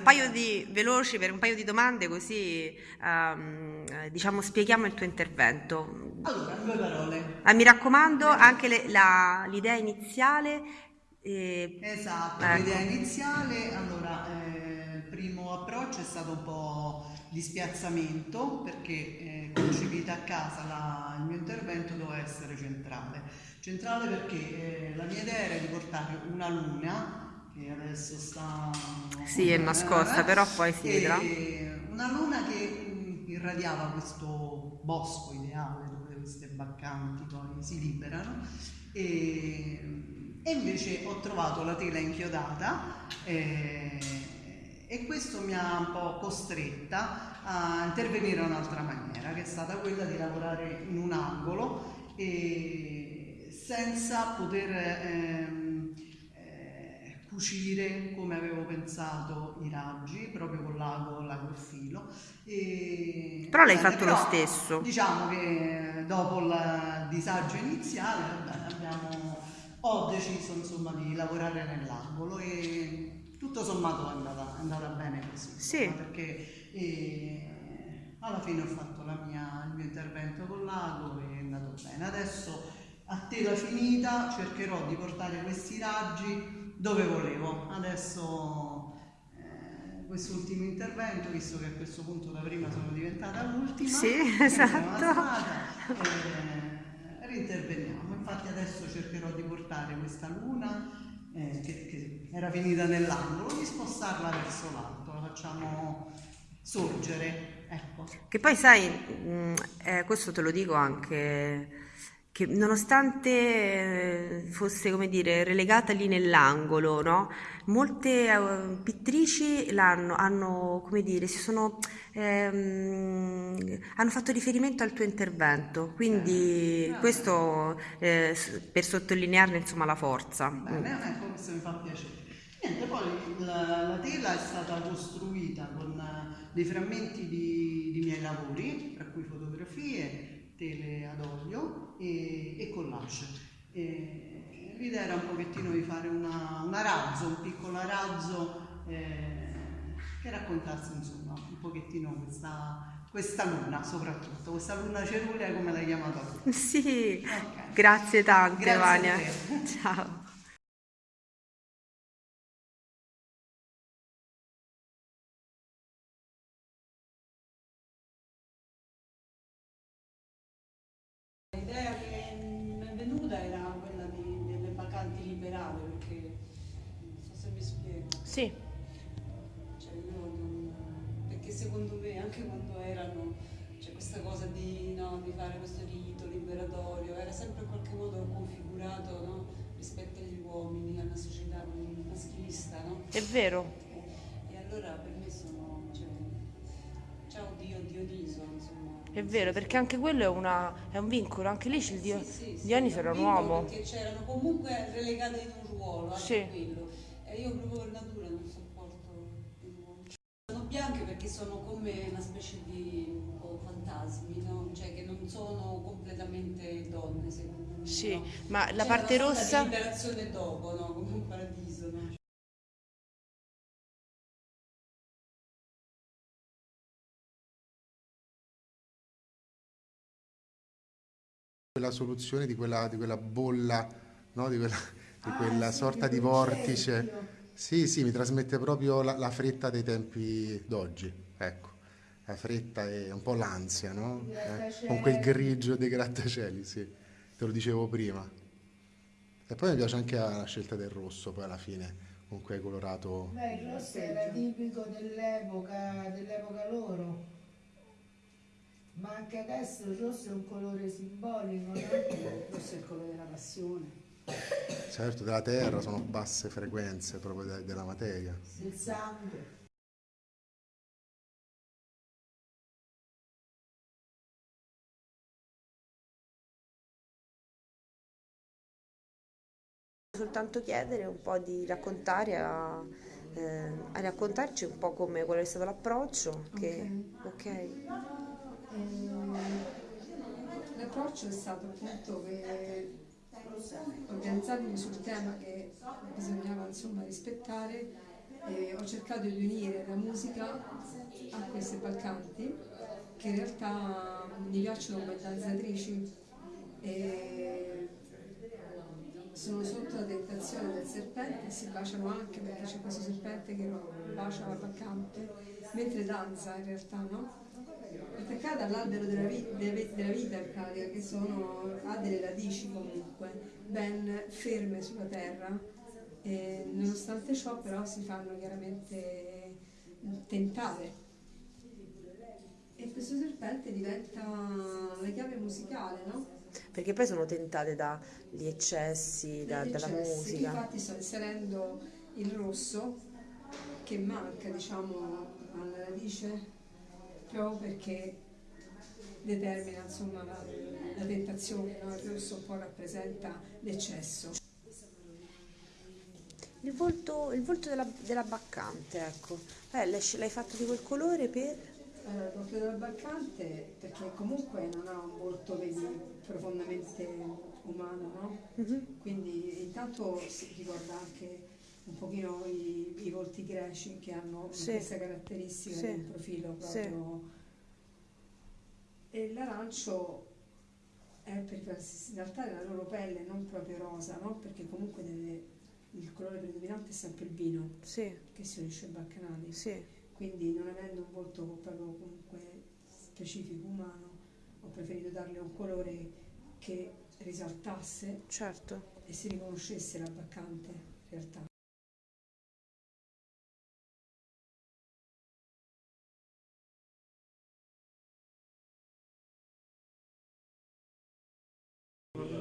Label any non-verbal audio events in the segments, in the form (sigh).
Un paio di veloci per un paio di domande così ehm, diciamo spieghiamo il tuo intervento. Allora, due parole. Ah, mi raccomando anche le- la- l'idea iniziale. eh, Esatto, ecco. l'idea iniziale, allora, eh, il primo approccio è stato un po' di spiazzamento perché eh, concepita a casa la- il mio intervento doveva essere centrale. Centrale perché eh, la mia idea era di portare una luna che adesso sta... Sì, è nascosta, però poi si e vedrà. Una luna che mm, irradiava questo bosco ideale dove queste baccanti poi si liberano e, e invece ho trovato la tela inchiodata eh, e questo mi ha un po' costretta a intervenire in un'altra maniera che è stata quella di lavorare in un angolo e senza poter eh, cucire come avevo pensato i raggi proprio con l'ago, l'ago e filo e, Però l'hai fatto lo però, stesso. Diciamo che dopo il disagio iniziale abbiamo, ho deciso insomma di lavorare nell'angolo e tutto sommato è andata, è andata bene così. Sì. Perché eh, alla fine ho fatto la mia- il mio intervento con l'ago e è andato bene. Adesso a tela finita cercherò di portare questi raggi dove volevo. Adesso eh, quest'ultimo intervento, visto che a questo punto da prima sono diventata l'ultima, Sì, (laughs) esatto. avanzata, eh, rinterveniamo. Infatti adesso cercherò di portare questa luna eh, che, che era finita nell'angolo, di spostarla verso l'alto, la facciamo sorgere. Ecco. Che poi sai, mh, eh, questo te lo dico anche, che nonostante eh, fosse, come dire, relegata lì nell'angolo, no? Molte eh, pittrici l'hanno, hanno, come dire, si sono, ehm, hanno fatto riferimento al tuo intervento, quindi Ah. questo eh, per sottolinearne insomma la forza. Bene, ecco, questo mi fa piacere. Niente, poi la, la tela è stata costruita con eh, dei frammenti di, di miei lavori, tra cui fotografie, tele ad olio e, e collage. E l'idea era un pochettino di fare una, una razzo, un piccolo arazzo eh, che raccontasse insomma un pochettino questa, questa luna soprattutto, questa luna cerulea come l'hai chiamata tu. Sì, Ok. grazie tante Grazie Vania. Ciao. Sì. Cioè, io non- perché secondo me anche quando erano c'è questa cosa di, no, di fare questo rito liberatorio, era sempre in qualche modo configurato no, rispetto agli uomini, alla società maschilista, no? È vero. E allora per me sono, cioè, ciao Dio, Dioniso, insomma. È vero, perché anche quello è, una- è un vincolo, anche lì c'è il dio, Sì, sì, sì, Dioniso era un uomo. Perché c'erano comunque relegate in un ruolo, anche Sì. quello. E io proprio per natura non sopporto gli uomini. Sono bianche perché sono come una specie di fantasmi, no? Cioè che non sono completamente donne, secondo me. Sì, no? ma la C'è parte una sorta rossa... di liberazione dopo, no? Come un paradiso, no? quella soluzione di quella, di quella bolla, no? di quella, di Ah, quella sì, sorta di vortice. Sì, sì, mi trasmette proprio la, la fretta dei tempi d'oggi, ecco, la fretta e un po' l'ansia, no? Eh, con quel grigio dei grattacieli, sì, te lo dicevo prima. E poi mi piace anche la scelta del rosso, poi alla fine, con quel colorato... Beh, il rosso era tipico dell'epoca, dell'epoca loro. Ma anche adesso il rosso è un colore simbolico, no? Il rosso è il colore della passione. Certo, della terra sono basse frequenze proprio de- della materia. Il sangue. soltanto chiedere un po' di raccontare a, eh, a raccontarci un po' come qual è stato l'approccio. Che, ok. Ehm, L'approccio è stato appunto che organizzandomi sul tema che bisognava insomma rispettare E ho cercato di unire la musica a queste balcanti che in realtà mi piacciono come danzatrici e sono sotto la tentazione del serpente, si baciano anche perché c'è questo serpente che bacia la balcante mentre danza in realtà, no? Attaccata all'albero della, della vi- della vita pratica, che sono, ha delle radici comunque ben ferme sulla terra e nonostante ciò però si fanno chiaramente tentare. E questo serpente diventa la chiave musicale, no? Perché poi sono tentate dagli eccessi, da- dalla eccessi. musica. Infatti sto inserendo il rosso che manca, diciamo, alla radice proprio perché determina insomma la, la tentazione, no? il rosso un po' rappresenta l'eccesso. Il volto, il volto della, della baccante, ecco. Eh, l'hai fatto di quel colore per... Allora, il volto della Balcante perché comunque non ha un volto vedi, profondamente umano, no? Mhm. Quindi intanto si ricorda anche un pochino i, i volti greci che hanno Sì. questa caratteristica Sì. di un profilo Sì. proprio. E l'arancio è perché in realtà è la loro pelle, non proprio rosa, no? Perché comunque deve- il colore predominante è sempre il vino Sì, che si unisce ai baccanali. sì. Quindi non avendo un volto proprio comunque specifico umano, ho preferito darle un colore che risaltasse Certo. e si riconoscesse la baccante in realtà.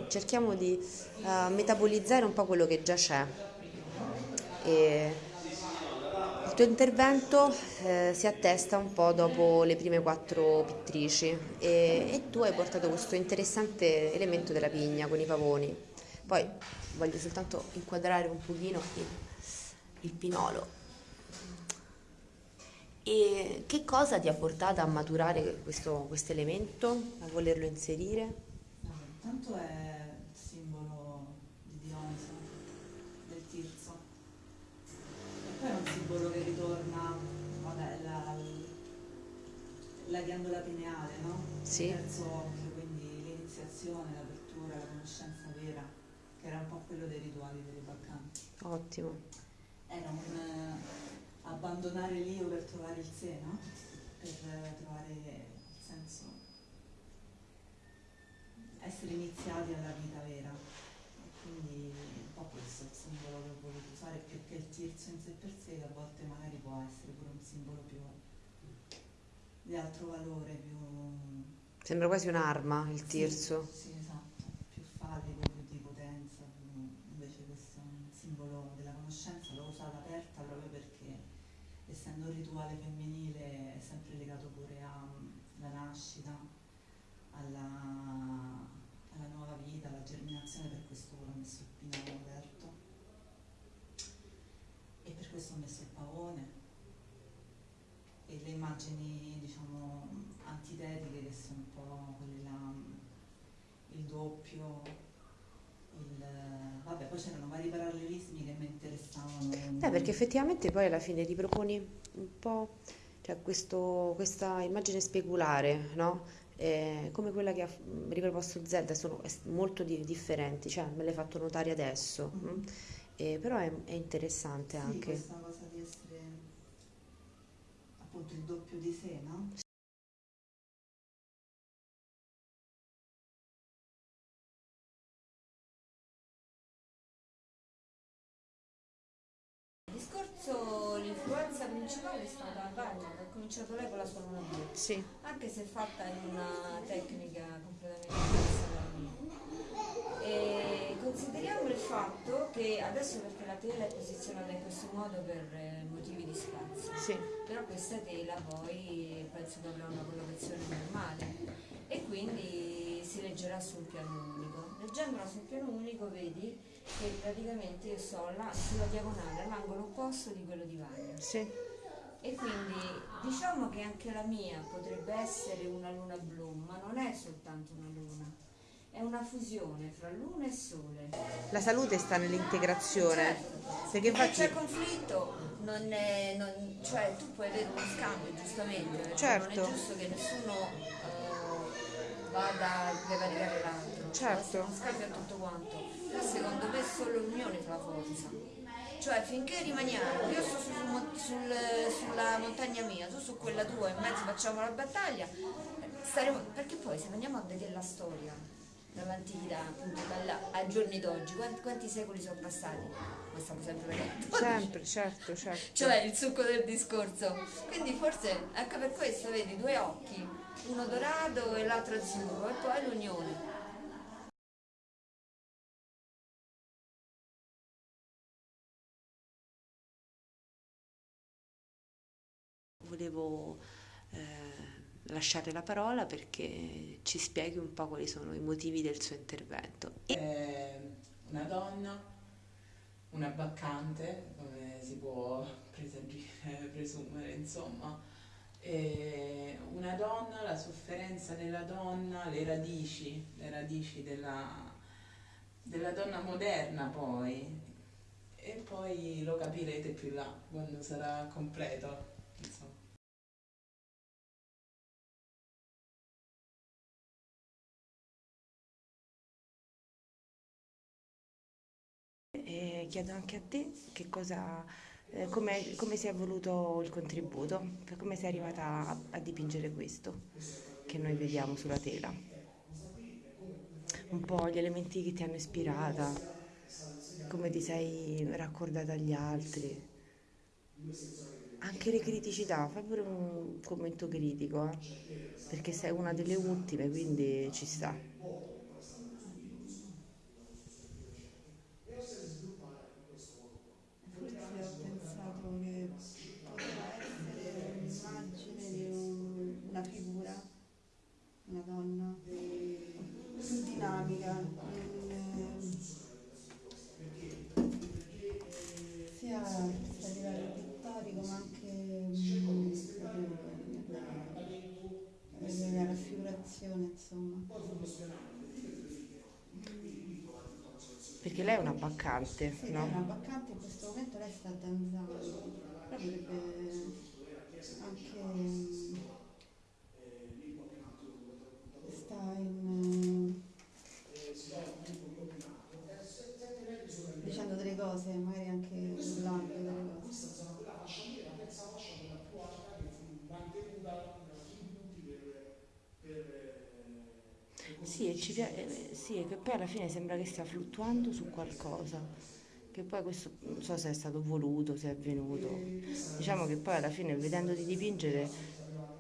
Cerchiamo di eh, metabolizzare un po' quello che già c'è. E il tuo intervento eh, si attesta un po' dopo le prime quattro pittrici e, e tu hai portato questo interessante elemento della pigna con i pavoni. Poi voglio soltanto inquadrare un pochino il, il pinolo. E che cosa ti ha portato a maturare questo elemento, a volerlo inserire? No, intanto è il simbolo di Dionisa, del Tirso. E poi è un simbolo che ritorna, vabbè, la, la ghiandola pineale, no? Sì. Il terzo occhio, quindi l'iniziazione, l'apertura, la conoscenza vera, che era un po' quello dei rituali delle baccanti. Ottimo. Era un eh, abbandonare l'io per trovare il sé, no? Per eh, trovare il senso essere iniziati alla vita vera. E quindi un po' questo è il simbolo che ho voluto usare, più che il tirso in sé per sé, che a volte magari può essere pure un simbolo più di altro valore, più Sembra quasi un'arma il sì, tirso. Sì, esatto, più fallico, più di potenza, più- invece questo è un simbolo della conoscenza, l'ho usata aperta proprio perché essendo un rituale femminile è sempre legato pure alla nascita, alla, germinazione, per questo ho messo il pinolo aperto e per questo ho messo il pavone e le immagini diciamo antitetiche che sono un po' quelle là, il doppio, il, vabbè poi c'erano vari parallelismi che mi interessavano. Eh, perché effettivamente poi alla fine riproponi un po' cioè questo- questa immagine speculare, no? Eh, come quella che ha riproposto Zelda, sono molto di- differenti, cioè me l'hai fatto notare adesso, Mhm. mm? Eh, però è, è interessante Sì, anche. questa cosa di essere appunto il doppio di sé, no? Il discorso, l'influenza principale è stata Vanya, che ha cominciato lei con la sua blu, Sì, anche se fatta in una tecnica completamente diversa mia. E consideriamo il fatto che adesso perché la tela è posizionata in questo modo per eh, motivi di spazio, sì, però questa tela poi penso che avrà una collocazione normale e quindi si leggerà sul piano unico. Leggendola sul piano unico vedi che praticamente io sto là sulla diagonale, all'angolo opposto di quello di Vagna. sì. E quindi diciamo che anche la mia potrebbe essere una luna blu, ma non è soltanto una luna, è una fusione fra luna e sole. La salute sta nell'integrazione, Certo. perché Perché c'è infatti conflitto, non è, non- cioè tu puoi avere uno scambio giustamente, Certo. non è giusto che nessuno eh, vada a prevaricare l'altro, Certo. Uno scambio a tutto quanto, però secondo me solo l'unione fa la forza. Cioè finché rimaniamo, io sto sul sul- sulla montagna mia, tu su quella tua, in mezzo facciamo la battaglia, staremo- perché poi se andiamo a vedere la storia, dall'antichità appunto dalla- ai giorni d'oggi, quanti, quanti secoli sono passati? Lo stiamo sempre vedendo. Sempre, certo, certo. Cioè il succo del discorso. Quindi forse anche per questo vedi due occhi, uno dorato e l'altro azzurro, e poi l'unione. Volevo eh, lasciare la parola perché ci spieghi un po' quali sono i motivi del suo intervento. È una donna, una baccante, come si può (laughs) presumere, insomma. E una donna, la sofferenza della donna, le radici, le radici della, della donna moderna poi. E poi lo capirete più là, quando sarà completo. Chiedo anche a te che cosa, eh, come, come si è voluto il contributo, come sei arrivata a, a dipingere questo che noi vediamo sulla tela. Un po' gli elementi che ti hanno ispirata, come ti sei raccordata agli altri, anche le criticità, fai pure un commento critico, eh, perché sei una delle ultime, quindi ci sta. Perché lei è una baccante, Sì, no? lei è una baccante, in questo momento lei sta danzando, però potrebbe anche mm, sta in eh, dicendo delle cose, magari anche urlando delle cose. Sì, e ci pia- eh, sì, che poi alla fine sembra che stia fluttuando su qualcosa, che poi questo non so se è stato voluto, se è avvenuto. Diciamo che poi alla fine vedendoti dipingere,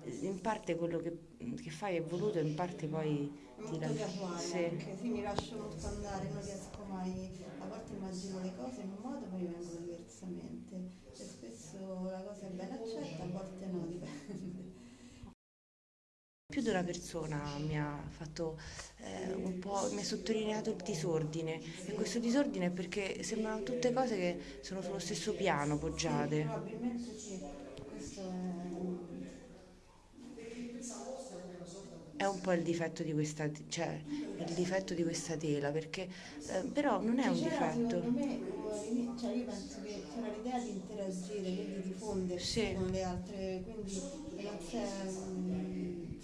eh, in parte quello che, che fai è voluto, in parte poi ti molto lasci- casuale sì. anche, sì, mi lascio molto andare, non riesco mai, a volte immagino le cose in un modo poi vengono diversamente e spesso la cosa è ben accetta, a volte no. Più di una persona mi ha fatto eh, un po', mi ha sottolineato il disordine e questo disordine è perché sembrano tutte cose che sono sullo stesso piano Sì, poggiate. probabilmente sì, questo è... È un po' il difetto di questa, cioè, il difetto di questa tela, perché eh, però non è un C'era, difetto. Secondo me, all'inizio- cioè io penso che c'era l'idea di interagire, quindi di fondersi Sì. con le altre, quindi non si è mm,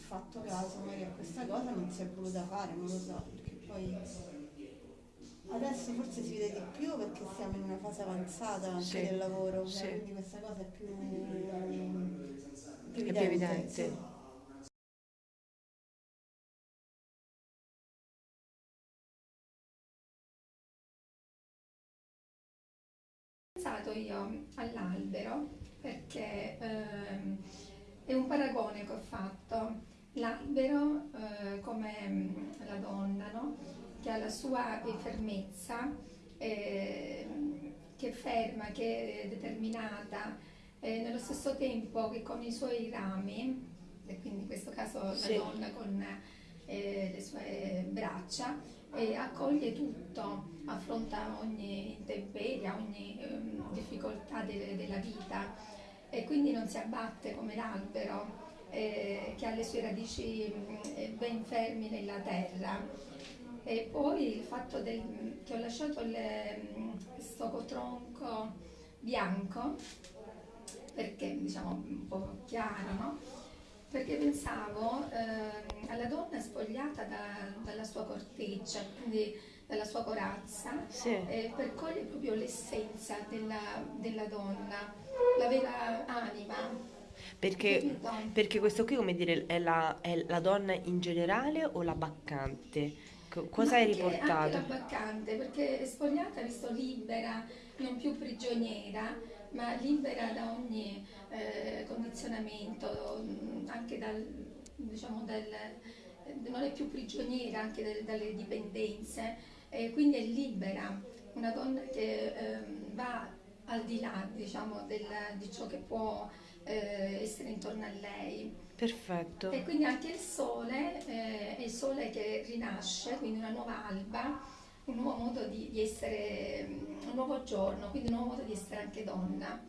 fatto caso magari a questa cosa, non si è voluta fare, non lo so, perché poi adesso forse si vede di più perché siamo in una fase avanzata anche Sì, del lavoro, sì. cioè, quindi questa cosa è più, più È più evidente. sì. pensato io all'albero perché ehm, è un paragone che ho fatto. L'albero eh, come mm, la donna, no? che ha la sua eh, fermezza, ehm, che è ferma, che è determinata, e nello stesso tempo che con i suoi rami, e quindi in questo caso la Sì. donna con eh, le sue braccia, accoglie tutto, affronta ogni intemperie, ogni ehm, difficoltà de- della vita e quindi non si abbatte come l'albero eh, che ha le sue radici mm, eh, ben fermi nella terra. E poi il fatto del- che ho lasciato il, mm, questo cotronco bianco perché diciamo un po' chiaro, no? Perché pensavo ehm, alla donna spogliata da- dalla sua corteccia, quindi dalla sua corazza, Sì. eh, per cogliere proprio l'essenza della, della donna, la vera anima. Perché, perché questo qui, come dire, è la, è la donna in generale o la baccante? Co- Cosa hai anche- Anche riportato? la baccante, perché è spogliata, visto libera, non più prigioniera, ma libera da ogni eh, condizionamento, mh, anche dal, diciamo, dal, non è più prigioniera anche del- dalle dipendenze, e quindi è libera, una donna che ehm, va al di là, diciamo, del- di ciò che può eh, essere intorno a lei. Perfetto. E quindi anche il sole eh, è il sole che rinasce, quindi una nuova alba, un nuovo modo di, di essere, mm, un nuovo giorno, quindi un nuovo modo di essere anche donna.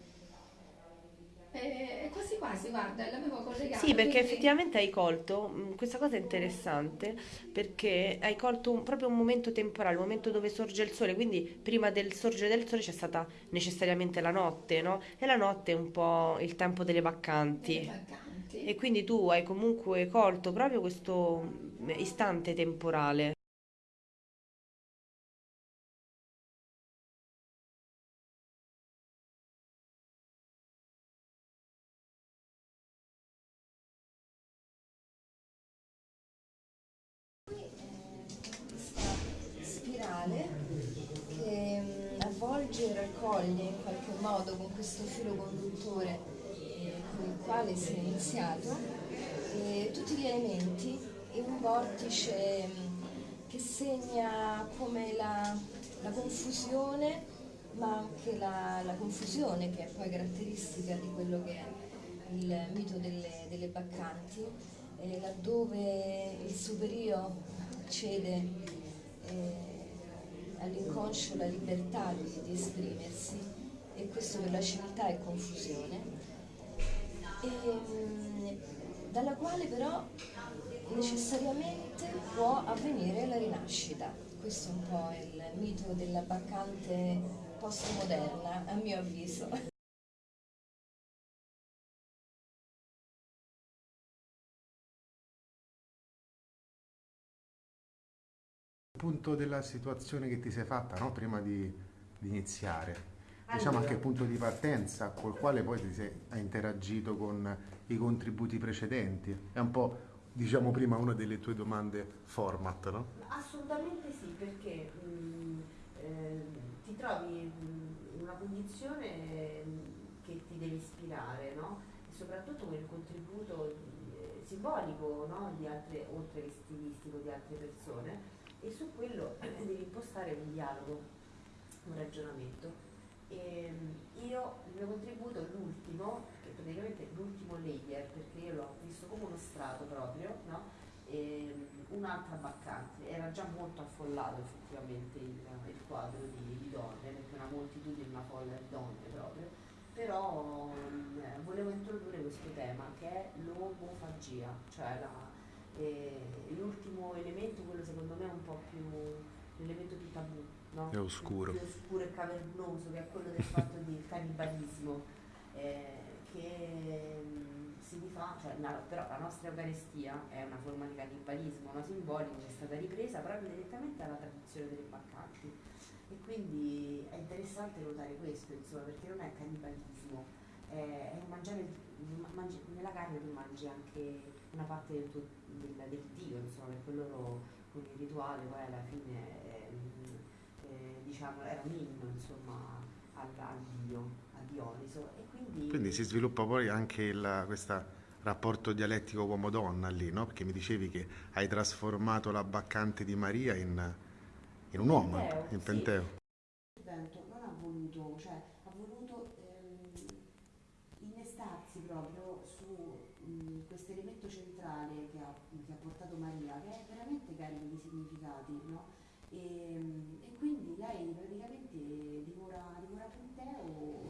E, quasi quasi, guarda, l'avevo collegato. Sì, perché quindi- effettivamente hai colto, mh, questa cosa è interessante, perché hai colto un- proprio un momento temporale, un momento dove sorge il sole, quindi prima del sorgere del sole c'è stata necessariamente la notte, no? E la notte è un po' il tempo delle baccanti. E quindi tu hai comunque colto proprio questo mh, istante temporale. che mm, avvolge e raccoglie in qualche modo con questo filo conduttore quale si è iniziato eh, tutti gli elementi in un vortice mm, che segna come la, la confusione ma anche la, la confusione che è poi caratteristica di quello che è il mito delle, delle baccanti, eh, laddove il superio cede eh, all'inconscio la libertà di, di esprimersi e questo per la civiltà è confusione, e, mm, dalla quale però necessariamente può avvenire la rinascita. Questo è un po' il mito della baccante postmoderna, a mio avviso. (laughs) punto della situazione che ti sei fatta no? prima di, di iniziare. Diciamo anche il punto di partenza col quale poi ti sei, hai interagito con i contributi precedenti. È un po', diciamo prima, una delle tue domande format, no? Assolutamente sì, perché mh, eh, ti trovi in una condizione mh, che ti deve ispirare, no? E soprattutto quel contributo eh, simbolico, no? Di altre, oltre che stilistico, di altre persone, e su quello eh, devi impostare un dialogo, un ragionamento. E, mh, io, il mio contributo, l'ultimo, che praticamente è l'ultimo layer, perché io l'ho visto come uno strato proprio, no? e un'altra baccante. Era già molto affollato effettivamente il, il quadro di, di donne, perché una moltitudine, una folla di donne proprio, però mm, eh, volevo introdurre questo tema che è l'omofagia, cioè eh, l'ultimo elemento, quello secondo me è un po' più l'elemento più tabù, no? È oscuro. Più oscuro e cavernoso, che è quello del fatto di cannibalismo, eh, che mm, si rifà, cioè, la- però la nostra Eucaristia è una forma di cannibalismo no? simbolico che è stata ripresa proprio direttamente dalla tradizione delle baccanti. E quindi è interessante notare questo, insomma, perché non è cannibalismo, è, è mangiare, mangi- nella carne tu mangi anche una parte del, tuo, del, del Dio, insomma, perché loro con il rituale poi alla fine eh, diciamo, era un inno insomma, al, al Dio, a Dioniso. Quindi, Quindi si sviluppa poi anche questo rapporto dialettico uomo-donna lì, no? Perché mi dicevi che hai trasformato la baccante di Maria in, in un uomo, Penteo, in sì. Penteo. il vento non ha voluto, cioè ha voluto ehm, innestarsi proprio su questo elemento centrale che ha, che ha portato Maria, che è veramente carico di significati, no? E quindi lei praticamente divora, divora Penteo